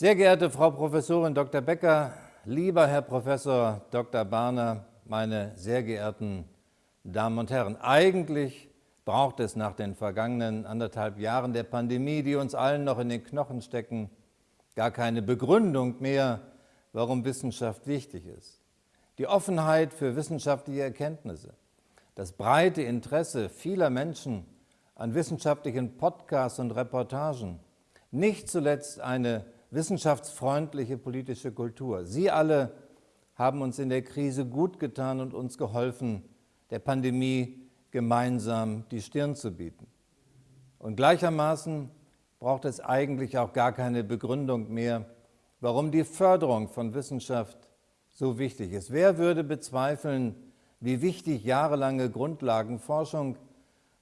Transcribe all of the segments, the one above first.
Sehr geehrte Frau Professorin Dr. Becker, lieber Herr Professor Dr. Barner, meine sehr geehrten Damen und Herren, eigentlich braucht es nach den vergangenen anderthalb Jahren der Pandemie, die uns allen noch in den Knochen stecken, gar keine Begründung mehr, warum Wissenschaft wichtig ist. Die Offenheit für wissenschaftliche Erkenntnisse, das breite Interesse vieler Menschen an wissenschaftlichen Podcasts und Reportagen, nicht zuletzt eine wissenschaftsfreundliche politische Kultur. Sie alle haben uns in der Krise gut getan und uns geholfen, der Pandemie gemeinsam die Stirn zu bieten. Und gleichermaßen braucht es eigentlich auch gar keine Begründung mehr, warum die Förderung von Wissenschaft so wichtig ist. Wer würde bezweifeln, wie wichtig jahrelange Grundlagenforschung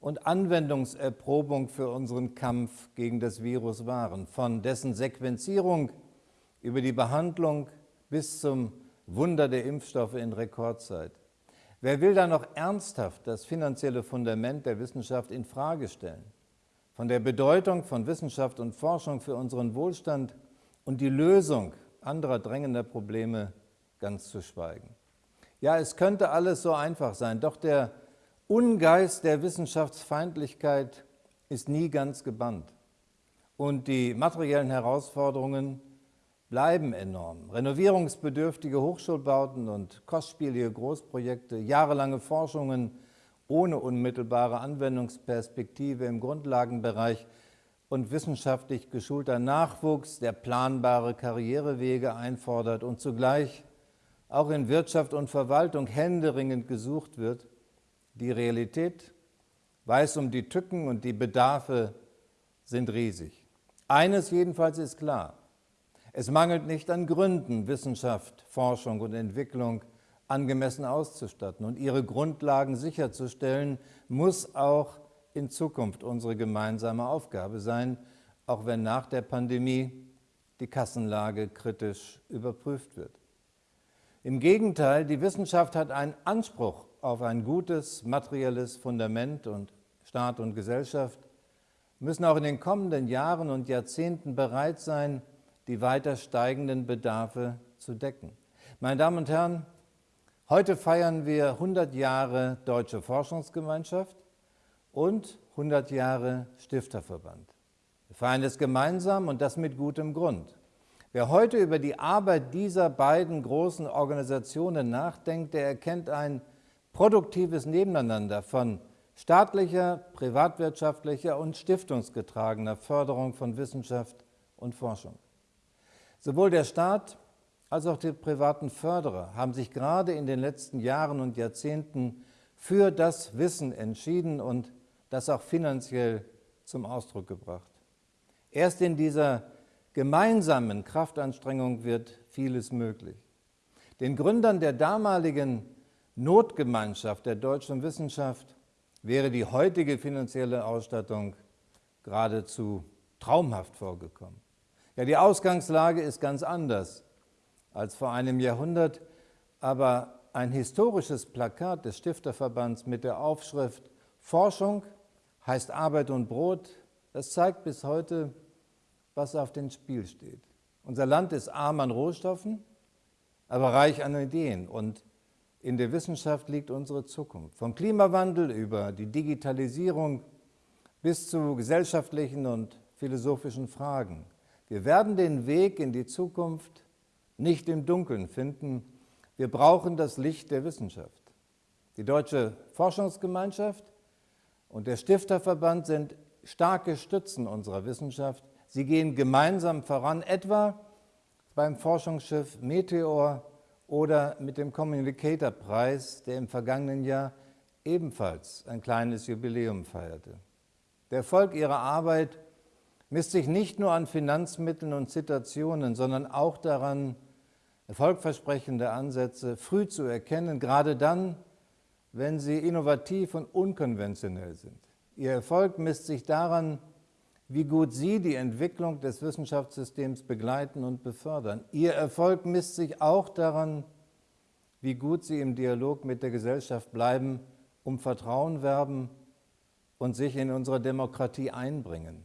und Anwendungserprobung für unseren Kampf gegen das Virus waren, von dessen Sequenzierung über die Behandlung bis zum Wunder der Impfstoffe in Rekordzeit. Wer will da noch ernsthaft das finanzielle Fundament der Wissenschaft in Frage stellen? Von der Bedeutung von Wissenschaft und Forschung für unseren Wohlstand und die Lösung anderer drängender Probleme ganz zu schweigen. Ja, es könnte alles so einfach sein, doch der Ungeist der Wissenschaftsfeindlichkeit ist nie ganz gebannt. Und die materiellen Herausforderungen bleiben enorm. Renovierungsbedürftige Hochschulbauten und kostspielige Großprojekte, jahrelange Forschungen ohne unmittelbare Anwendungsperspektive im Grundlagenbereich und wissenschaftlich geschulter Nachwuchs, der planbare Karrierewege einfordert und zugleich auch in Wirtschaft und Verwaltung händeringend gesucht wird, die Realität weiß um die Tücken und die Bedarfe sind riesig. Eines jedenfalls ist klar. Es mangelt nicht an Gründen, Wissenschaft, Forschung und Entwicklung angemessen auszustatten und ihre Grundlagen sicherzustellen, muss auch in Zukunft unsere gemeinsame Aufgabe sein, auch wenn nach der Pandemie die Kassenlage kritisch überprüft wird. Im Gegenteil, die Wissenschaft hat einen Anspruch auf ein gutes materielles Fundament und Staat und Gesellschaft müssen auch in den kommenden Jahren und Jahrzehnten bereit sein, die weiter steigenden Bedarfe zu decken. Meine Damen und Herren, heute feiern wir 100 Jahre Deutsche Forschungsgemeinschaft und 100 Jahre Stifterverband. Wir feiern es gemeinsam und das mit gutem Grund. Wer heute über die Arbeit dieser beiden großen Organisationen nachdenkt, der erkennt ein produktives Nebeneinander von staatlicher, privatwirtschaftlicher und stiftungsgetragener Förderung von Wissenschaft und Forschung. Sowohl der Staat als auch die privaten Förderer haben sich gerade in den letzten Jahren und Jahrzehnten für das Wissen entschieden und das auch finanziell zum Ausdruck gebracht. Erst in dieser gemeinsamen Kraftanstrengung wird vieles möglich. Den Gründern der damaligen Notgemeinschaft der deutschen Wissenschaft wäre die heutige finanzielle Ausstattung geradezu traumhaft vorgekommen. Ja, die Ausgangslage ist ganz anders als vor einem Jahrhundert, aber ein historisches Plakat des Stifterverbands mit der Aufschrift Forschung heißt Arbeit und Brot, das zeigt bis heute, was auf dem Spiel steht. Unser Land ist arm an Rohstoffen, aber reich an Ideen und in der Wissenschaft liegt unsere Zukunft. Vom Klimawandel über die Digitalisierung bis zu gesellschaftlichen und philosophischen Fragen. Wir werden den Weg in die Zukunft nicht im Dunkeln finden. Wir brauchen das Licht der Wissenschaft. Die Deutsche Forschungsgemeinschaft und der Stifterverband sind starke Stützen unserer Wissenschaft. Sie gehen gemeinsam voran, etwa beim Forschungsschiff Meteor oder mit dem Communicator-Preis, der im vergangenen Jahr ebenfalls ein kleines Jubiläum feierte. Der Erfolg ihrer Arbeit misst sich nicht nur an Finanzmitteln und Situationen, sondern auch daran, erfolgversprechende Ansätze früh zu erkennen, gerade dann, wenn sie innovativ und unkonventionell sind. Ihr Erfolg misst sich daran, wie gut Sie die Entwicklung des Wissenschaftssystems begleiten und befördern. Ihr Erfolg misst sich auch daran, wie gut Sie im Dialog mit der Gesellschaft bleiben, um Vertrauen werben und sich in unsere Demokratie einbringen.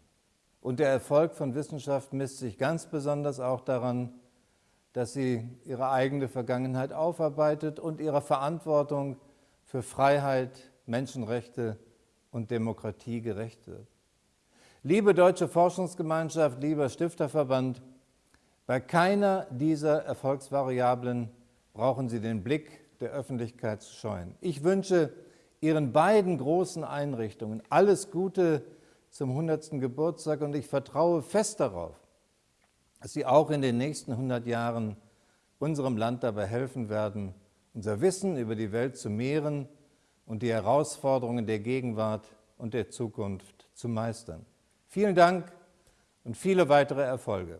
Und der Erfolg von Wissenschaft misst sich ganz besonders auch daran, dass sie ihre eigene Vergangenheit aufarbeitet und ihrer Verantwortung für Freiheit, Menschenrechte und Demokratie gerecht wird. Liebe Deutsche Forschungsgemeinschaft, lieber Stifterverband, bei keiner dieser Erfolgsvariablen brauchen Sie den Blick der Öffentlichkeit zu scheuen. Ich wünsche Ihren beiden großen Einrichtungen alles Gute zum 100. Geburtstag und ich vertraue fest darauf, dass Sie auch in den nächsten 100 Jahren unserem Land dabei helfen werden, unser Wissen über die Welt zu mehren und die Herausforderungen der Gegenwart und der Zukunft zu meistern. Vielen Dank und viele weitere Erfolge.